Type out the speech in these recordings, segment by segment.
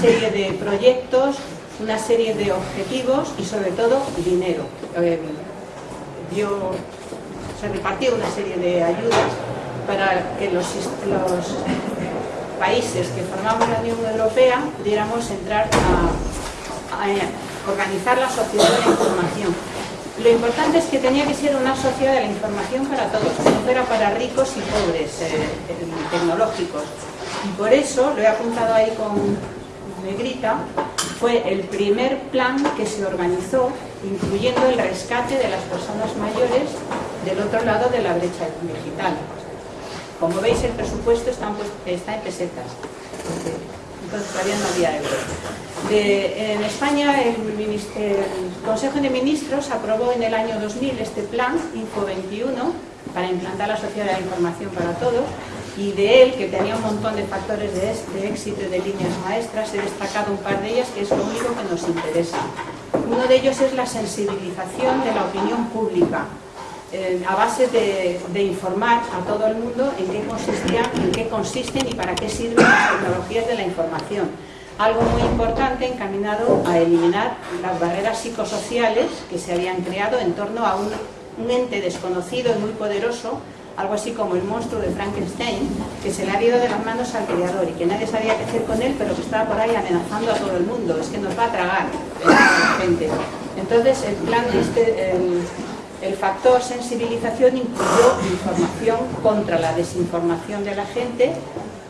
serie de proyectos, una serie de objetivos y sobre todo dinero. Eh, se repartió una serie de ayudas para que los, países que formamos la Unión Europea pudiéramos entrar a, organizar la sociedad de la información. Lo importante es que tenía que ser una sociedad de la información para todos, que no fuera para ricos y pobres, eh, tecnológicos. Y por eso, lo he apuntado ahí con negrita, fue el primer plan que se organizó incluyendo el rescate de las personas mayores del otro lado de la brecha digital. Como veis el presupuesto está en, pesetas, entonces todavía no había euros. en España el, Consejo de Ministros aprobó en el año 2000 este plan, Info 21, para implantar la sociedad de la información para todos, y de él, que tenía un montón de factores de, éxito y de líneas maestras, he destacado un par de ellas que es lo único que nos interesa. Uno de ellos es la sensibilización de la opinión pública, eh, a base de, informar a todo el mundo en qué consistían, en qué consisten y para qué sirven las tecnologías de la información. Algo muy importante encaminado a eliminar las barreras psicosociales que se habían creado en torno a un, ente desconocido y muy poderoso algo así como el monstruo de Frankenstein, que se le ha ido de las manos al creador y que nadie sabía qué hacer con él, pero que estaba por ahí amenazando a todo el mundo, es que nos va a tragar gente. Entonces, el plan este, el factor sensibilización incluyó información contra la desinformación de la gente,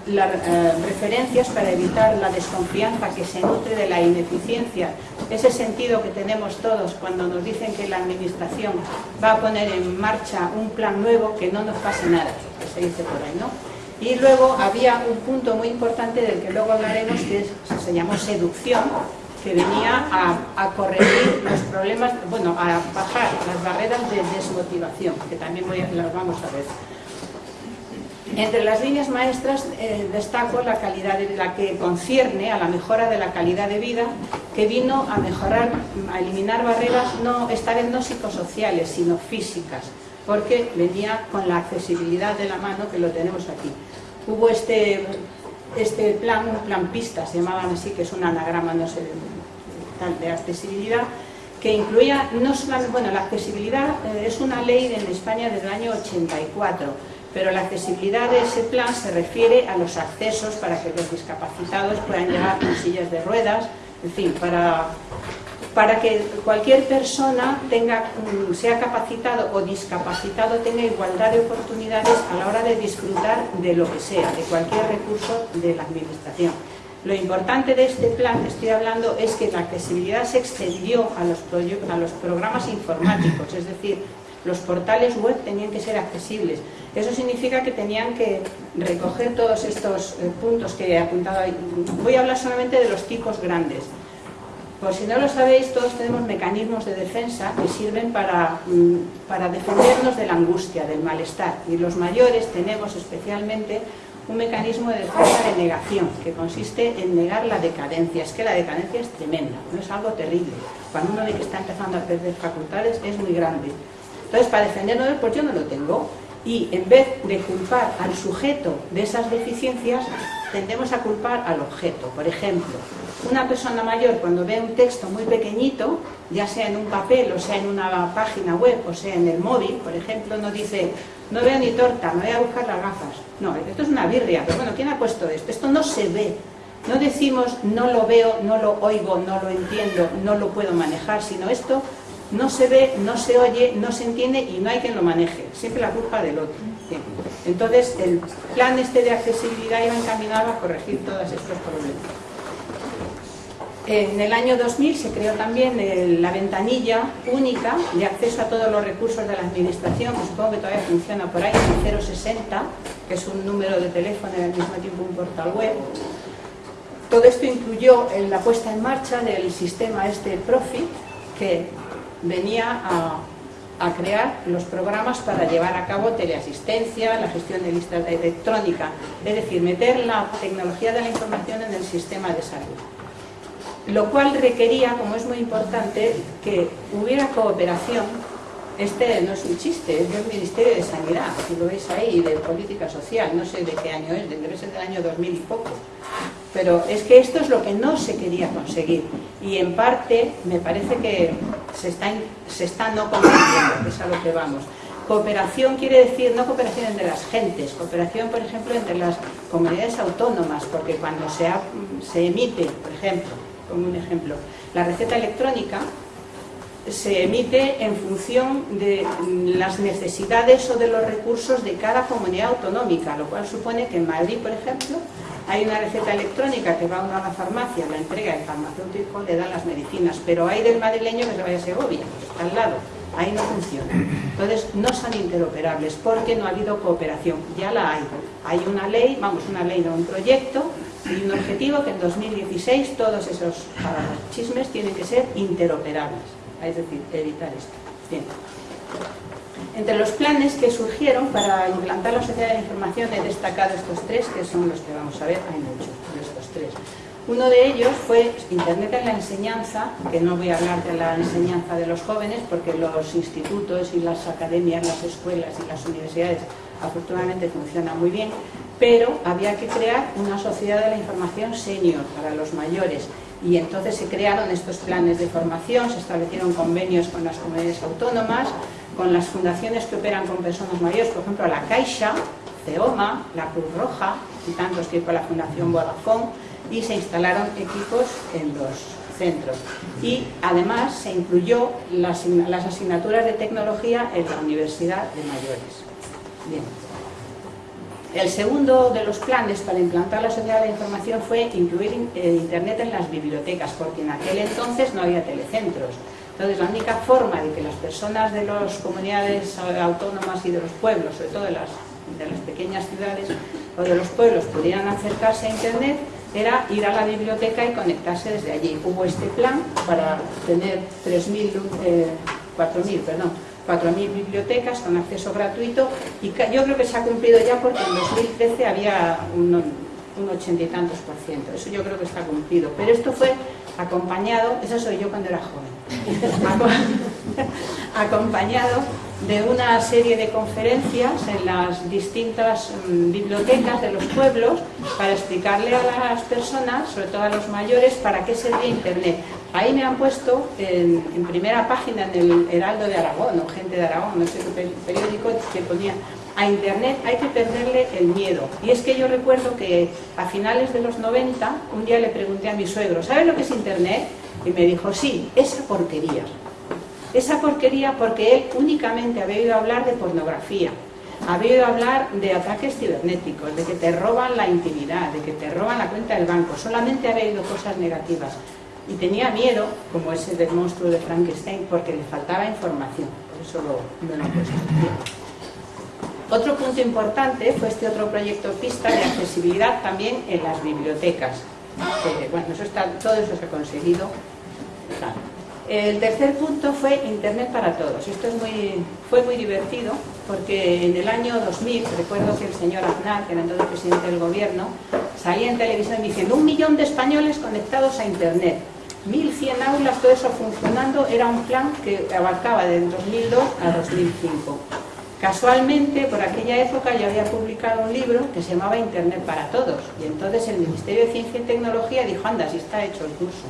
las eh, referencias para evitar la desconfianza que se nutre de la ineficiencia, ese sentido que tenemos todos cuando nos dicen que la administración va a poner en marcha un plan nuevo, que no nos pase nada, que se dice por ahí, ¿no? Y luego había un punto muy importante del que luego hablaremos, que se llamó seducción, que venía a, corregir los problemas, bueno, a bajar las barreras de desmotivación, que también las vamos a ver. Entre las líneas maestras eh, destaco la calidad de la que concierne a la mejora de la calidad de vida, que vino a mejorar, a eliminar barreras, no, esta vez no psicosociales, sino físicas, porque venía con la accesibilidad de la mano, que lo tenemos aquí. Hubo este este plan, un plan pista, se llamaban así, que es un anagrama, no sé, de accesibilidad, que incluía, no solamente, bueno, la accesibilidad eh, es una ley en España desde el año 84, pero la accesibilidad de ese plan se refiere a los accesos para que los discapacitados puedan llegar con sillas de ruedas, en fin, para para que cualquier persona tenga, mm, sea capacitado o discapacitado tenga igualdad de oportunidades a la hora de disfrutar de lo que sea, de cualquier recurso de la administración. Lo importante de este plan que estoy hablando es que la accesibilidad se extendió a los, a los programas informáticos, es decir, los portales web tenían que ser accesibles. Eso significa que tenían que recoger todos estos eh, puntos que he apuntado ahí. Voy a hablar solamente de los tipos grandes. Por si no lo sabéis, todos tenemos mecanismos de defensa que sirven para, mm, para defendernos de la angustia, del malestar. Y los mayores tenemos especialmente un mecanismo de defensa de negación, que consiste en negar la decadencia. Es que la decadencia es tremenda, no es algo terrible. Cuando uno ve que está empezando a perder facultades es muy grande. Entonces, para defendernos, pues yo no lo tengo. Y en vez de culpar al sujeto de esas deficiencias, tendemos a culpar al objeto. Por ejemplo, una persona mayor cuando ve un texto muy pequeñito, ya sea en un papel o sea en una página web o sea en el móvil, por ejemplo, no dice no veo ni torta, me voy a buscar las gafas. No, esto es una birria, pero bueno, ¿quién ha puesto esto? Esto no se ve. No decimos no lo veo, no lo oigo, no lo entiendo, no lo puedo manejar, sino esto no se ve, no se oye, no se entiende y no hay quien lo maneje. Siempre la culpa del otro. Entonces, el plan este de accesibilidad iba encaminado a corregir todos estos problemas. En el año 2000 se creó también la ventanilla única de acceso a todos los recursos de la administración, que supongo que todavía funciona por ahí, el 060, que es un número de teléfono y al mismo tiempo un portal web. Todo esto incluyó la puesta en marcha del sistema este Profit, que venía a, crear los programas para llevar a cabo teleasistencia, la gestión de listas electrónica, es decir, meter la tecnología de la información en el sistema de salud. Lo cual requería, como es muy importante, que hubiera cooperación este no es un chiste, es del Ministerio de Sanidad, si lo veis ahí, de Política Social, no sé de qué año es, debe ser del año 2000 y poco. Pero es que esto es lo que no se quería conseguir y en parte me parece que se está, no consiguiendo, que es a lo que vamos. Cooperación quiere decir no cooperación entre las gentes, cooperación, por ejemplo, entre las comunidades autónomas, porque cuando se, se emite, por ejemplo, como un ejemplo, la receta electrónica, se emite en función de las necesidades o de los recursos de cada comunidad autonómica, lo cual supone que en Madrid, por ejemplo, hay una receta electrónica que va uno a la farmacia, la entrega el farmacéutico, le dan las medicinas, pero hay del madrileño que se vaya a Segovia, está al lado, ahí no funciona. Entonces no son interoperables porque no ha habido cooperación, ya la hay. Hay una ley, vamos, una ley de un proyecto y un objetivo que en 2016 todos esos chismes tienen que ser interoperables, es decir, evitar esto. Bien. Entre los planes que surgieron para implantar la sociedad de la información he destacado estos tres, que son los que vamos a ver, hay muchos de estos tres. Uno de ellos fue Internet en la enseñanza, que no voy a hablar de la enseñanza de los jóvenes, porque los institutos y las academias, las escuelas y las universidades afortunadamente funcionan muy bien, pero había que crear una sociedad de la información senior para los mayores y entonces se crearon estos planes de formación, se establecieron convenios con las comunidades autónomas, con las fundaciones que operan con personas mayores, por ejemplo la Caixa, CEOMA, la Cruz Roja y tantos que con la Fundación Vodafone y se instalaron equipos en los centros. Y además se incluyó las, las asignaturas de tecnología en la Universidad de Mayores. Bien. El segundo de los planes para implantar la sociedad de la información fue incluir Internet en las bibliotecas, porque en aquel entonces no había telecentros. Entonces, la única forma de que las personas de las comunidades autónomas y de los pueblos, sobre todo de las, de las pequeñas ciudades o de los pueblos, pudieran acercarse a Internet era ir a la biblioteca y conectarse desde allí. Hubo este plan para tener 3.000, 4.000, perdón, 4.000 bibliotecas con acceso gratuito y yo creo que se ha cumplido ya porque en 2013 había un, ochenta y tantos por ciento, eso yo creo que está cumplido, pero esto fue acompañado, eso soy yo cuando era joven, acompañado de una serie de conferencias en las distintas mm, bibliotecas de los pueblos para explicarle a las personas, sobre todo a los mayores, para qué servía Internet. Ahí me han puesto en, primera página en el Heraldo de Aragón, o Gente de Aragón, no sé qué periódico, que ponía a Internet hay que perderle el miedo. Y es que yo recuerdo que a finales de los 90, un día le pregunté a mi suegro, ¿sabes lo que es Internet? Y me dijo, sí, esa porquería. Esa porquería porque él únicamente había oído hablar de pornografía, había oído hablar de ataques cibernéticos, de que te roban la intimidad, de que te roban la cuenta del banco, solamente había oído cosas negativas. Y tenía miedo, como ese del monstruo de Frankenstein, porque le faltaba información. Por eso lo, lo he puesto. Otro punto importante fue este otro proyecto pista de accesibilidad también en las bibliotecas. bueno, eso está, todo eso se ha conseguido. El tercer punto fue Internet para todos. Esto es muy, fue muy divertido porque en el año 2000, recuerdo que el señor Aznar, que era entonces presidente del gobierno, salía en televisión diciendo un millón de españoles conectados a Internet. 1.100 aulas, todo eso funcionando, era un plan que abarcaba de 2002 a 2005. Casualmente, por aquella época yo había publicado un libro que se llamaba Internet para Todos y entonces el Ministerio de Ciencia y Tecnología dijo, anda, si está hecho el curso.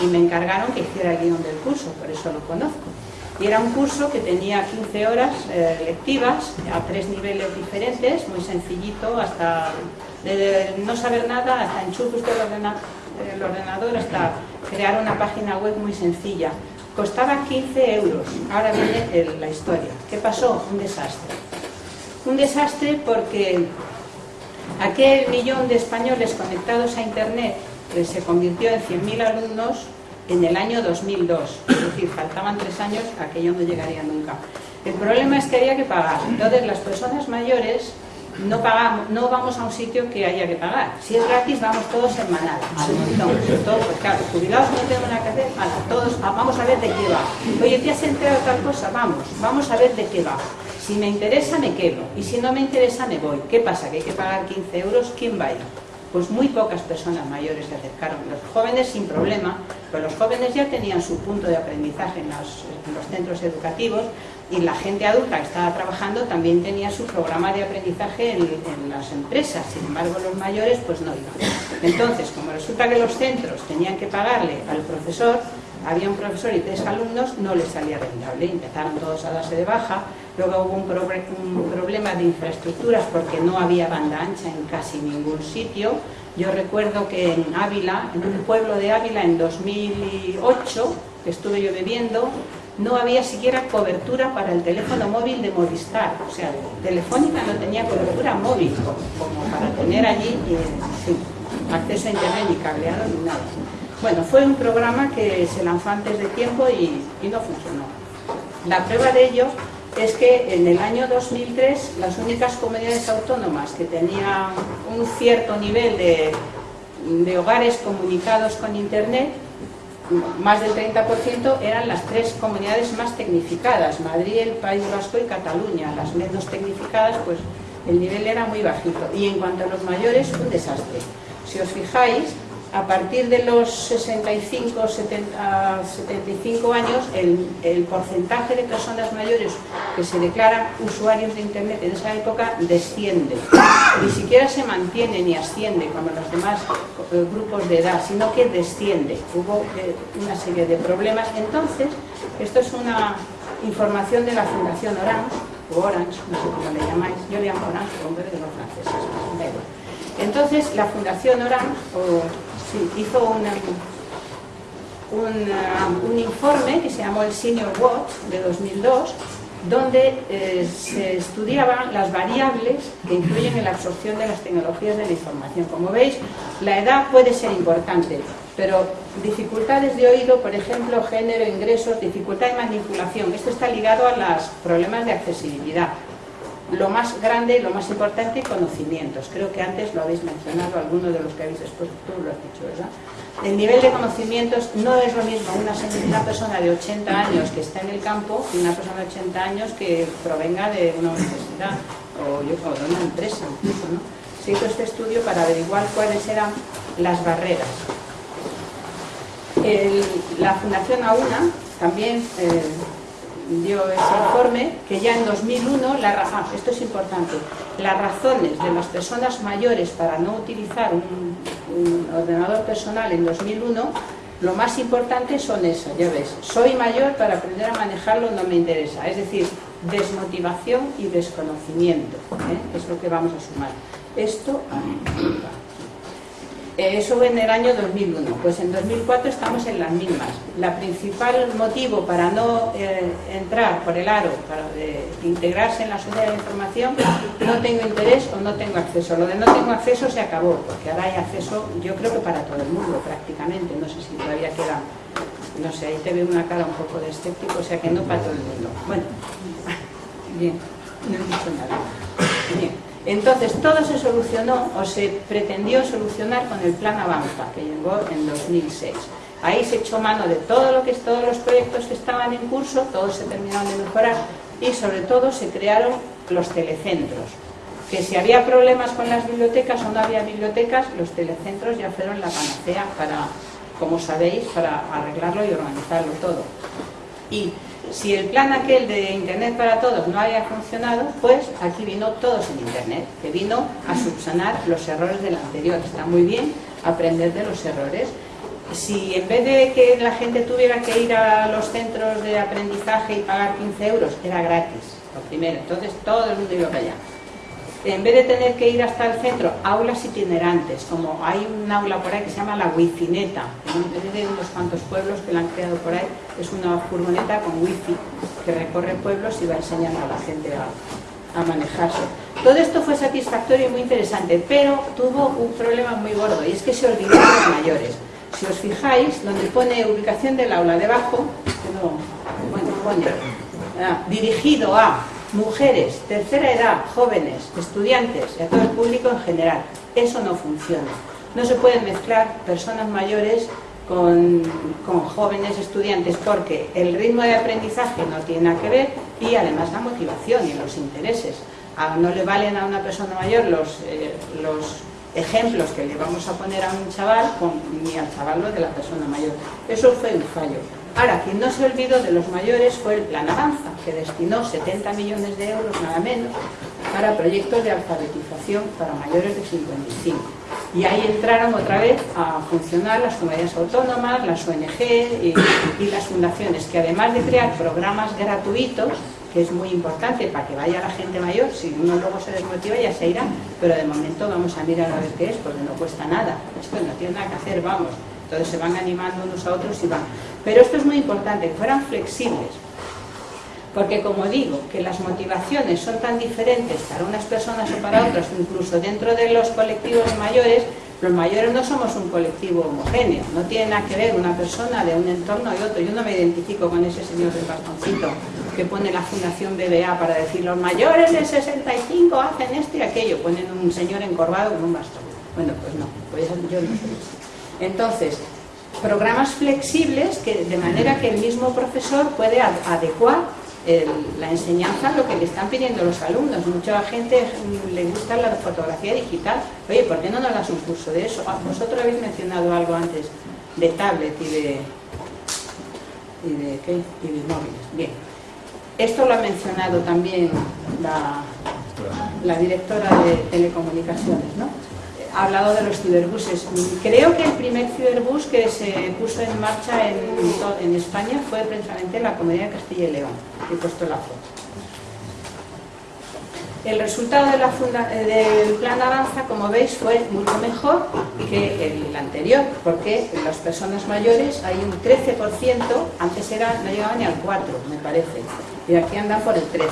Y me encargaron que hiciera el guion del curso, por eso lo conozco. Y era un curso que tenía 15 horas eh, lectivas a tres niveles diferentes, muy sencillito, hasta no saber nada, hasta enchufe usted el, el ordenador, hasta crear una página web muy sencilla. Costaba 15 euros. Ahora viene la historia. ¿Qué pasó? Un desastre. Un desastre porque aquel millón de españoles conectados a Internet se convirtió en 100.000 alumnos en el año 2002. Es decir, faltaban tres años, aquello no llegaría nunca. El problema es que había que pagar. Entonces, las personas mayores no pagamos, no vamos a un sitio que haya que pagar. Si es gratis, vamos todos en manada, Todos, pues claro, jubilados no tenemos nada que hacer, todos, ah, vamos a ver de qué va. Oye, ¿te has enterado de tal cosa? Vamos, vamos a ver de qué va. Si me interesa, me quedo. Y si no me interesa, me voy. ¿Qué pasa? ¿Que hay que pagar 15 euros? ¿Quién va a ir? Pues muy pocas personas mayores se acercaron. Los jóvenes sin problema, pero los jóvenes ya tenían su punto de aprendizaje en los, en los centros educativos, y la gente adulta que estaba trabajando también tenía su programa de aprendizaje en, las empresas, sin embargo los mayores pues no iban. Entonces, como resulta que los centros tenían que pagarle al profesor, había un profesor y tres alumnos, no les salía rentable, empezaron todos a darse de baja, luego hubo un, problema de infraestructuras porque no había banda ancha en casi ningún sitio, yo recuerdo que en Ávila, en un pueblo de Ávila en 2008, que estuve yo bebiendo, no había siquiera cobertura para el teléfono móvil de Movistar, o sea, Telefónica no tenía cobertura móvil como para tener allí acceso a internet ni cableado ni nada. Bueno, fue un programa que se lanzó antes de tiempo y, y no funcionó. La prueba de ello es que en el año 2003 las únicas comunidades autónomas que tenían un cierto nivel de, de hogares comunicados con internet más del 30% eran las tres comunidades más tecnificadas, Madrid, el País Vasco y Cataluña. Las menos tecnificadas, pues el nivel era muy bajito. Y en cuanto a los mayores, un desastre. Si os fijáis, a partir de los 65, 70, 75 años, el, porcentaje de personas mayores que se declaran usuarios de Internet en esa época desciende. Ni siquiera se mantiene ni asciende como los demás grupos de edad, sino que desciende. Hubo eh, una serie de problemas. Entonces, esto es una información de la Fundación Orange, o Orange, no sé cómo le llamáis, yo le llamo Orange, hombre de los franceses, Entonces, la Fundación Orange, hizo un, informe que se llamó el Senior Watch de 2002 donde eh, se estudiaban las variables que influyen en la absorción de las tecnologías de la información. Como veis, la edad puede ser importante, pero dificultades de oído, por ejemplo, género, ingresos, dificultad de manipulación, esto está ligado a los problemas de accesibilidad lo más grande, lo más importante, conocimientos. Creo que antes lo habéis mencionado, alguno de los que habéis expuesto, tú lo has dicho, ¿verdad? El nivel de conocimientos no es lo mismo una, persona de 80 años que está en el campo y una persona de 80 años que provenga de una universidad o, de una empresa incluso, ¿no? Se hizo este estudio para averiguar cuáles eran las barreras. la Fundación AUNA también eh, dio ese informe que ya en 2001, la, ah, esto es importante, las razones de las personas mayores para no utilizar un, ordenador personal en 2001, lo más importante son esas, ya ves, soy mayor para aprender a manejarlo no me interesa, es decir, desmotivación y desconocimiento, ¿eh? es lo que vamos a sumar. Esto, eh, eso en el año 2001, pues en 2004 estamos en las mismas. La principal motivo para no eh, entrar por el aro, para integrarse en la sociedad de información, no tengo interés o no tengo acceso. Lo de no tengo acceso se acabó, porque ahora hay acceso, yo creo que para todo el mundo prácticamente, no sé si todavía queda, no sé, ahí te veo una cara un poco de escéptico, o sea que no para todo el mundo. Bueno, bien, no he dicho nada. Bien. Entonces todo se solucionó o se pretendió solucionar con el plan Avanza que llegó en 2006. Ahí se echó mano de todo lo que todos los proyectos que estaban en curso, todos se terminaron de mejorar y sobre todo se crearon los telecentros. Que si había problemas con las bibliotecas o no había bibliotecas, los telecentros ya fueron la panacea para, como sabéis, para arreglarlo y organizarlo todo. Y si el plan aquel de Internet para todos no había funcionado, pues aquí vino Todos en Internet, que vino a subsanar los errores del anterior. Está muy bien aprender de los errores. Si en vez de que la gente tuviera que ir a los centros de aprendizaje y pagar 15 euros, era gratis, lo primero, entonces todo el mundo iba para allá en vez de tener que ir hasta el centro, aulas itinerantes, como hay un aula por ahí que se llama la wifineta, de unos cuantos pueblos que la han creado por ahí, es una furgoneta con wifi que recorre pueblos y va enseñando a la gente a, a manejarse. Todo esto fue satisfactorio y muy interesante, pero tuvo un problema muy gordo y es que se olvidaron los mayores. Si os fijáis, donde pone ubicación del aula debajo, bueno, pone ah, dirigido a mujeres, tercera edad, jóvenes, estudiantes y a todo el público en general. Eso no funciona. No se pueden mezclar personas mayores con, jóvenes estudiantes porque el ritmo de aprendizaje no tiene nada que ver y además la motivación y los intereses. no le valen a una persona mayor los, eh, los ejemplos que le vamos a poner a un chaval ni al chaval de la persona mayor. Eso fue un fallo. Ahora, quien no se olvidó de los mayores fue el plan Avanza que destinó 70 millones de euros, nada menos, para proyectos de alfabetización para mayores de 55. Y ahí entraron otra vez a funcionar las comunidades autónomas, las ONG y, las fundaciones, que además de crear programas gratuitos, que es muy importante para que vaya la gente mayor, si uno luego se desmotiva ya se irá, pero de momento vamos a mirar a ver qué es, porque no cuesta nada, esto no tiene nada que hacer, vamos, entonces se van animando unos a otros y van. Pero esto es muy importante, que fueran flexibles, porque como digo, que las motivaciones son tan diferentes para unas personas o para otras, incluso dentro de los colectivos mayores, los mayores no somos un colectivo homogéneo, no tiene nada que ver una persona de un entorno y otro. Yo no me identifico con ese señor del bastoncito que pone la Fundación BBA para decir los mayores de 65 hacen esto y aquello, ponen un señor encorvado con un bastón. Bueno, pues no, pues yo no soy. Entonces, programas flexibles que de manera que el mismo profesor puede adecuar la enseñanza lo que le están pidiendo los alumnos. Mucha gente le gusta la fotografía digital. Oye, ¿por qué no nos das un curso de eso? Ah, vosotros habéis mencionado algo antes de tablet y de, y de, ¿qué? Y de móviles. Bien. Esto lo ha mencionado también la directora de telecomunicaciones, ¿no? Ha hablado de los ciberbuses. Creo que el primer ciberbus que se puso en marcha en, en España fue precisamente la Comunidad de Castilla y León. He puesto la foto. El resultado la del plan Avanza, como veis, fue mucho mejor que el anterior, porque las personas mayores hay un 13%, antes era, no llegaban ni al 4, me parece, y aquí andan por el 13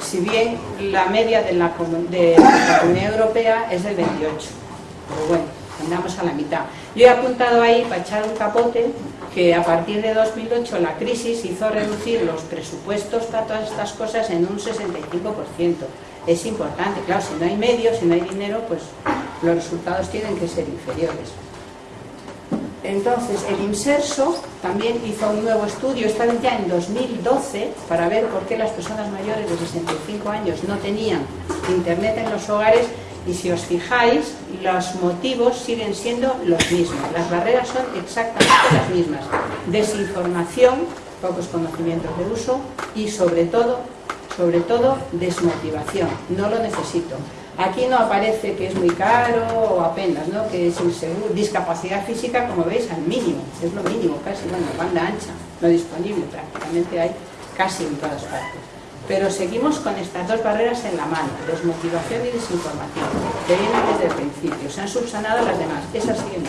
si bien la media de la, de la Comunidad Europea es del 28, pero bueno, andamos a la mitad. Yo he apuntado ahí, para echar un capote, que a partir de 2008 la crisis hizo reducir los presupuestos para todas estas cosas en un 65%. Es importante, claro, si no hay medios, si no hay dinero, pues los resultados tienen que ser inferiores. Entonces, el INSERSO también hizo un nuevo estudio, esta ya en 2012, para ver por qué las personas mayores de 65 años no tenían internet en los hogares y si os fijáis, los motivos siguen siendo los mismos, las barreras son exactamente las mismas. Desinformación, pocos conocimientos de uso y sobre todo, sobre todo desmotivación, no lo necesito. Aquí no aparece que es muy caro o apenas, ¿no? que es inseguro. Discapacidad física, como veis, al mínimo, es lo mínimo casi, bueno, banda ancha, no disponible, prácticamente hay casi en todas partes. Pero seguimos con estas dos barreras en la mano, desmotivación y desinformación, que vienen desde el principio, se han subsanado las demás, esas siguen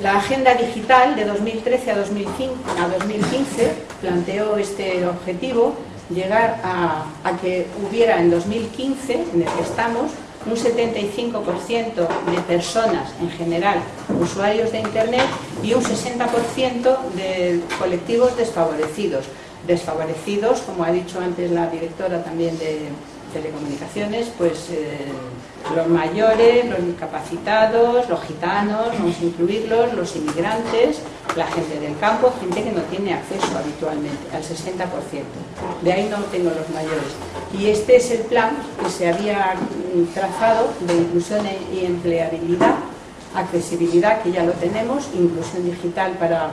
La Agenda Digital de 2013 a 2015 planteó este objetivo llegar a, que hubiera en 2015, en el que estamos, un 75% de personas en general usuarios de Internet y un 60% de colectivos desfavorecidos. Desfavorecidos, como ha dicho antes la directora también de telecomunicaciones, pues eh, los mayores, los incapacitados, los gitanos, vamos a incluirlos, los inmigrantes, la gente del campo, gente que no tiene acceso habitualmente, al 60%. De ahí no tengo los mayores. Y este es el plan que se había trazado de inclusión y empleabilidad, accesibilidad, que ya lo tenemos, inclusión digital para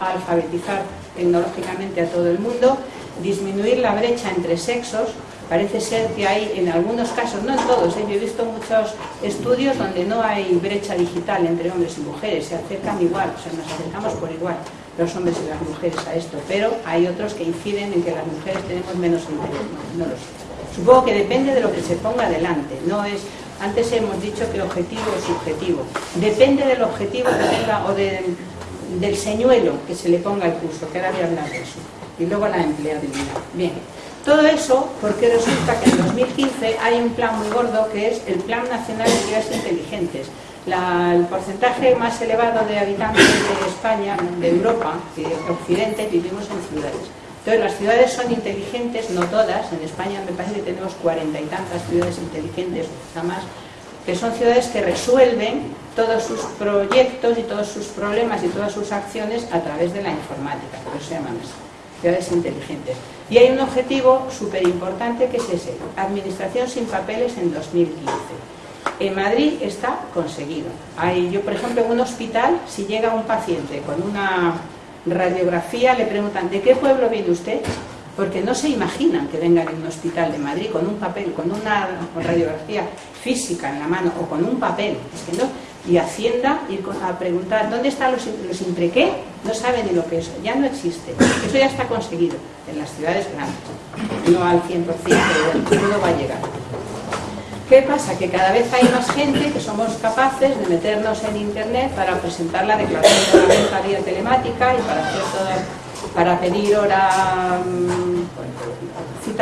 alfabetizar tecnológicamente a todo el mundo, disminuir la brecha entre sexos, Parece ser que hay en algunos casos, no en todos, ¿eh? yo he visto muchos estudios donde no hay brecha digital entre hombres y mujeres, se acercan igual, o sea, nos acercamos por igual los hombres y las mujeres a esto, pero hay otros que inciden en que las mujeres tenemos menos interés, no, lo sé. Supongo que depende de lo que se ponga adelante, no es antes hemos dicho que objetivo es subjetivo. Depende del objetivo que tenga o del señuelo que se le ponga al curso, que ahora voy a hablar de eso. Y luego la empleabilidad. Bien, todo eso porque resulta que en 2015 hay un plan muy gordo que es el Plan Nacional de Ciudades Inteligentes. el porcentaje más elevado de habitantes de España, de Europa, de Occidente, vivimos en ciudades. Entonces las ciudades son inteligentes, no todas, en España me parece que tenemos cuarenta y tantas ciudades inteligentes, o más, que son ciudades que resuelven todos sus proyectos y todos sus problemas y todas sus acciones a través de la informática, por eso se llaman así ciudades inteligentes. Y hay un objetivo súper importante que es ese, administración sin papeles en 2015. En Madrid está conseguido. Hay, yo, por ejemplo, en un hospital, si llega un paciente con una radiografía, le preguntan, ¿de qué pueblo viene usted? Porque no se imaginan que vengan en un hospital de Madrid con un papel, con una radiografía física en la mano o con un papel, es que no, y Hacienda ir a preguntar dónde están los, los qué? no saben ni lo que es, ya no existe, eso ya está conseguido en las ciudades grandes, no al 100%, pero todo va a llegar. ¿Qué pasa? Que cada vez hay más gente que somos capaces de meternos en internet para presentar la declaración de la venta vía telemática y para hacer todo, para pedir hora mm,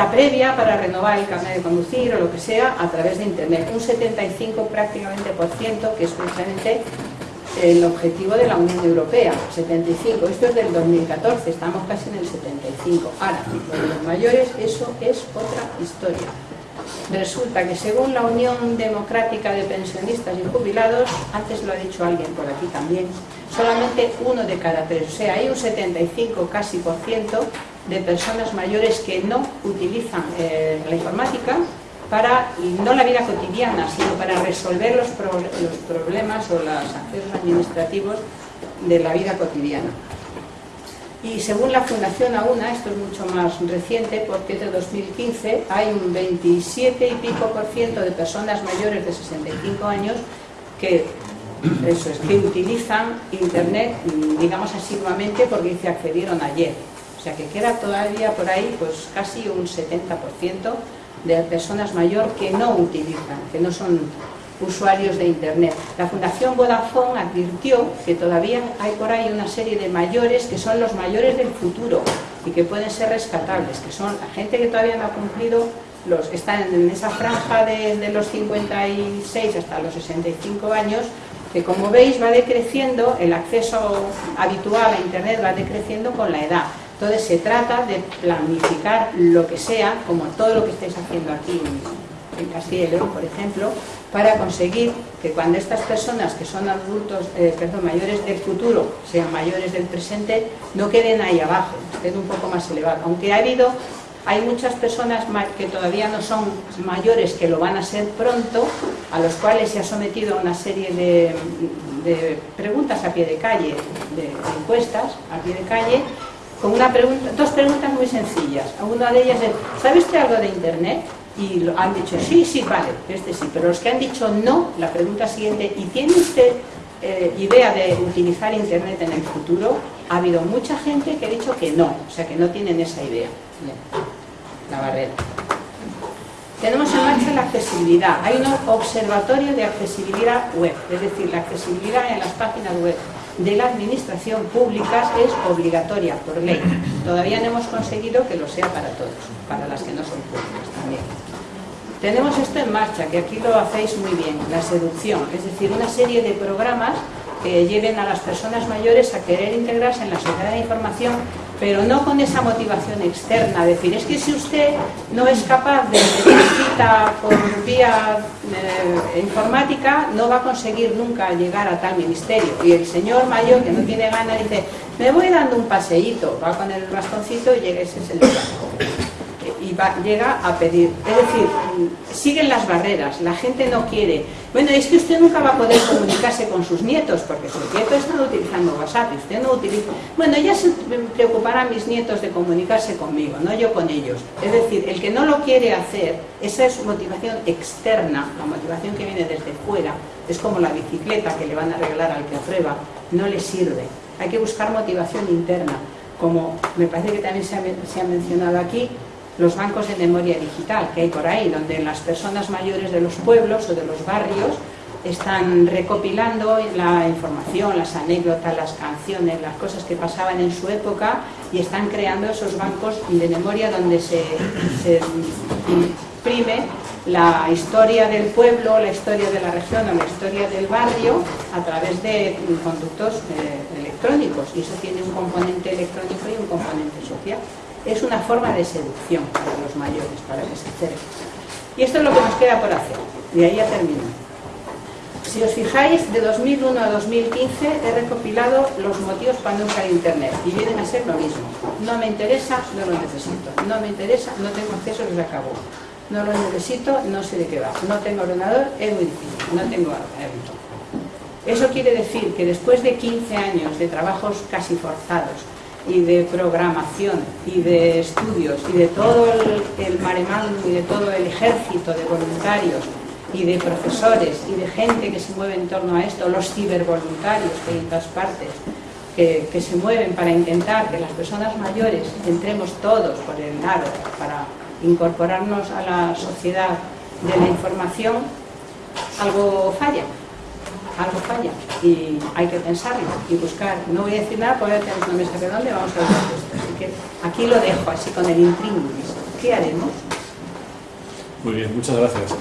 previa para renovar el carnet de conducir o lo que sea a través de internet. Un 75 prácticamente por ciento, que es precisamente el objetivo de la Unión Europea, 75. Esto es del 2014, estamos casi en el 75. Ahora, los mayores, eso es otra historia. Resulta que según la Unión Democrática de Pensionistas y Jubilados, antes lo ha dicho alguien por aquí también, solamente uno de cada tres, o sea, hay un 75 casi por ciento de personas mayores que no utilizan eh, la informática para, no la vida cotidiana, sino para resolver los, problemas o los accesos administrativos de la vida cotidiana. Y según la Fundación AUNA, esto es mucho más reciente porque es de 2015, hay un 27 y pico por ciento de personas mayores de 65 años que, eso es, que utilizan Internet, digamos asiduamente, porque dice accedieron ayer. O sea que queda todavía por ahí pues casi un 70% de personas mayores que no utilizan, que no son usuarios de Internet. La Fundación Vodafone advirtió que todavía hay por ahí una serie de mayores que son los mayores del futuro y que pueden ser rescatables, que son la gente que todavía no ha cumplido, los están en esa franja de, los 56 hasta los 65 años, que como veis va decreciendo, el acceso habitual a Internet va decreciendo con la edad. Entonces se trata de planificar lo que sea, como todo lo que estáis haciendo aquí en Castilla por ejemplo, para conseguir que cuando estas personas que son adultos, eh, perdón, mayores del futuro, sean mayores del presente, no queden ahí abajo, estén un poco más elevados. Aunque ha habido, hay muchas personas que todavía no son mayores, que lo van a ser pronto, a los cuales se ha sometido a una serie de, preguntas a pie de calle, de, encuestas a pie de calle, con una pregunta, dos preguntas muy sencillas. Una de ellas es, ¿sabe usted algo de Internet? y han dicho sí, sí, vale, este sí, pero los que han dicho no, la pregunta siguiente, ¿y tiene usted eh, idea de utilizar Internet en el futuro? Ha habido mucha gente que ha dicho que no, o sea que no tienen esa idea. La barrera. Tenemos en marcha la accesibilidad. Hay un observatorio de accesibilidad web, es decir, la accesibilidad en las páginas web de la administración pública es obligatoria por ley. Todavía no hemos conseguido que lo sea para todos, para las que no son públicas también. Tenemos esto en marcha, que aquí lo hacéis muy bien, la seducción, es decir, una serie de programas que lleven a las personas mayores a querer integrarse en la sociedad de información, pero no con esa motivación externa, decir, es que si usted no es capaz de cita por vía eh, informática, no va a conseguir nunca llegar a tal ministerio. Y el señor mayor que no tiene ganas dice, me voy dando un paseíto, va con el bastoncito y llega ese es el y llega a pedir. Es decir, siguen las barreras, la gente no quiere. Bueno, es que usted nunca va a poder comunicarse con sus nietos, porque sus nietos están utilizando WhatsApp usted no utiliza... Bueno, ya se preocuparán mis nietos de comunicarse conmigo, no yo con ellos. Es decir, el que no lo quiere hacer, esa es motivación externa, la motivación que viene desde fuera, es como la bicicleta que le van a regalar al que aprueba, no le sirve. Hay que buscar motivación interna, como me parece que también se ha mencionado aquí, los bancos de memoria digital que hay por ahí, donde las personas mayores de los pueblos o de los barrios están recopilando la información, las anécdotas, las canciones, las cosas que pasaban en su época y están creando esos bancos de memoria donde se, imprime la historia del pueblo, la historia de la región o la historia del barrio a través de conductos eh, electrónicos. Y eso tiene un componente electrónico y un componente social es una forma de seducción para los mayores, para que se acerquen. Y esto es lo que nos queda por hacer, y ahí ya termino. Si os fijáis, de 2001 a 2015 he recopilado los motivos para no usar Internet y vienen a ser lo mismo. No me interesa, no lo necesito. No me interesa, no tengo acceso, se acabó. No lo necesito, no sé de qué va. No tengo ordenador, es muy difícil. No tengo hábito. Eso quiere decir que después de 15 años de trabajos casi forzados y de programación y de estudios y de todo el, el y de todo el ejército de voluntarios y de profesores y de gente que se mueve en torno a esto, los cibervoluntarios que hay todas partes, que, que, se mueven para intentar que las personas mayores entremos todos por el lado para incorporarnos a la sociedad de la información, algo falla algo falla y hay que pensarlo y buscar. No voy a decir nada porque tenemos una mesa redonda y vamos a de esto. Así que aquí lo dejo así con el intríngulis. ¿Qué haremos? Muy bien, muchas gracias.